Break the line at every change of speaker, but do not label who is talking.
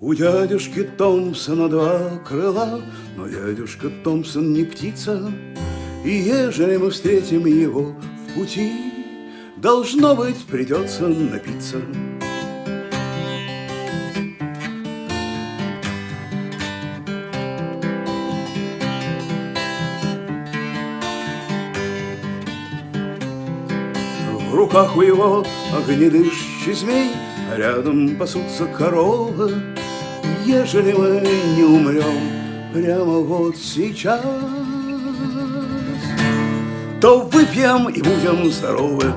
У дядюшки Томпсона два крыла, но дядюшка Томпсон не птица, И ежели мы встретим его в пути, Должно быть, придется напиться. В руках у его огнедышащий змей, а рядом пасутся коровы. Ежели мы не умрем прямо вот сейчас, то выпьем и будем здоровы.